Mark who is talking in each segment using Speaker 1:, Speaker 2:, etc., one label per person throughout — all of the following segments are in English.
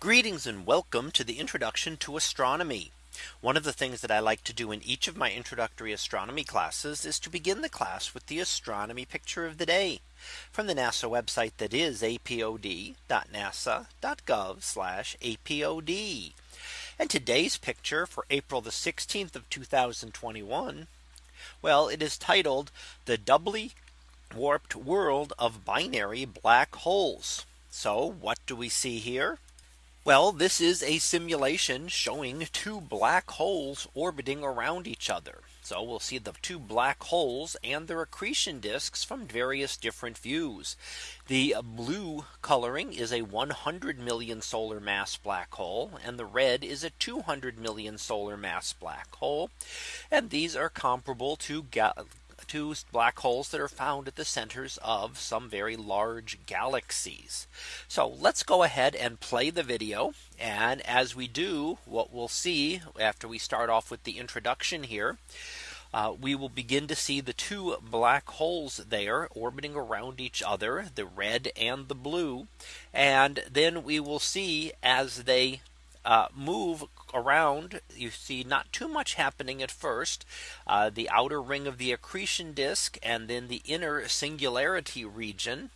Speaker 1: Greetings and welcome to the introduction to astronomy. One of the things that I like to do in each of my introductory astronomy classes is to begin the class with the astronomy picture of the day from the NASA website that is apod.nasa.gov apod. And today's picture for April the 16th of 2021. Well, it is titled the doubly warped world of binary black holes. So what do we see here? Well, this is a simulation showing two black holes orbiting around each other. So we'll see the two black holes and their accretion disks from various different views. The blue coloring is a 100 million solar mass black hole and the red is a 200 million solar mass black hole. And these are comparable to to black holes that are found at the centers of some very large galaxies. So let's go ahead and play the video. And as we do, what we'll see after we start off with the introduction here, uh, we will begin to see the two black holes there orbiting around each other, the red and the blue. And then we will see as they uh, move around, you see not too much happening at first. Uh, the outer ring of the accretion disk and then the inner singularity region.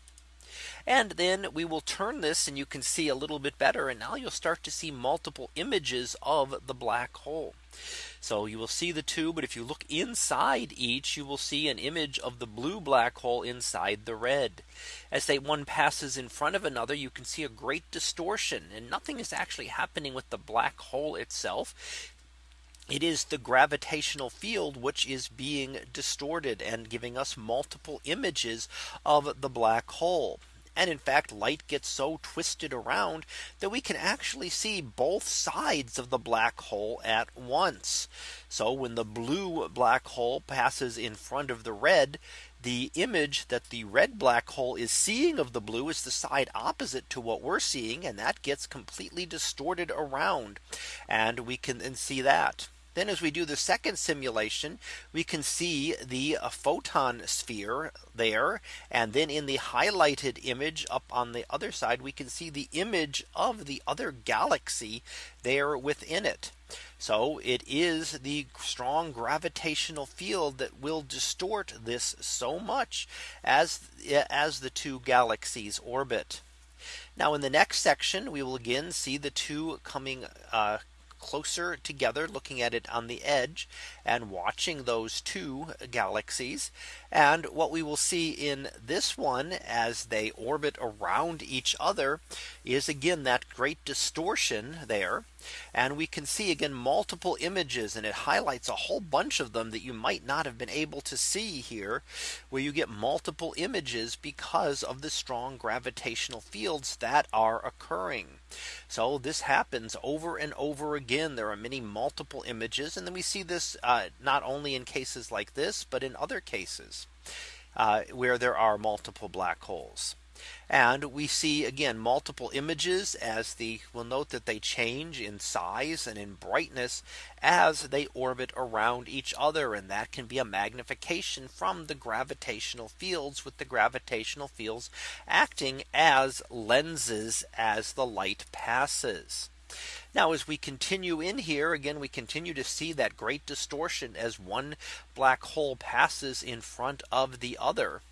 Speaker 1: And then we will turn this and you can see a little bit better. And now you'll start to see multiple images of the black hole. So you will see the two. But if you look inside each, you will see an image of the blue black hole inside the red. As they one passes in front of another, you can see a great distortion and nothing is actually happening with the black hole itself. It is the gravitational field which is being distorted and giving us multiple images of the black hole. And in fact, light gets so twisted around that we can actually see both sides of the black hole at once. So when the blue black hole passes in front of the red, the image that the red black hole is seeing of the blue is the side opposite to what we're seeing. And that gets completely distorted around. And we can then see that. Then as we do the second simulation, we can see the uh, photon sphere there. And then in the highlighted image up on the other side, we can see the image of the other galaxy there within it. So it is the strong gravitational field that will distort this so much as uh, as the two galaxies orbit. Now in the next section, we will again see the two coming uh, closer together looking at it on the edge and watching those two galaxies. And what we will see in this one as they orbit around each other is again that great distortion there and we can see again multiple images and it highlights a whole bunch of them that you might not have been able to see here where you get multiple images because of the strong gravitational fields that are occurring. So this happens over and over again. There are many multiple images. And then we see this uh, not only in cases like this, but in other cases uh, where there are multiple black holes. And we see again multiple images as the we'll note that they change in size and in brightness as they orbit around each other. And that can be a magnification from the gravitational fields with the gravitational fields acting as lenses as the light passes. Now as we continue in here again we continue to see that great distortion as one black hole passes in front of the other.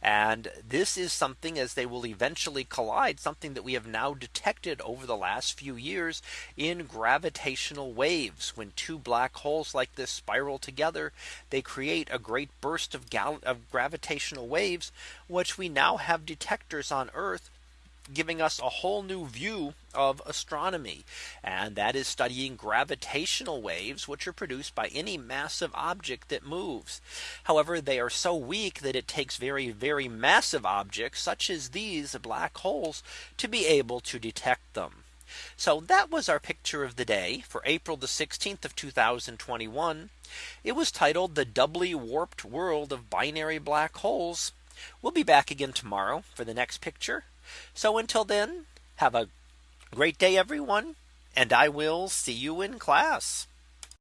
Speaker 1: And this is something as they will eventually collide something that we have now detected over the last few years in gravitational waves when two black holes like this spiral together they create a great burst of, of gravitational waves which we now have detectors on Earth giving us a whole new view of astronomy. And that is studying gravitational waves, which are produced by any massive object that moves. However, they are so weak that it takes very, very massive objects such as these black holes to be able to detect them. So that was our picture of the day for April the 16th of 2021. It was titled the doubly warped world of binary black holes. We'll be back again tomorrow for the next picture so until then, have a great day, everyone, and I will see you in class.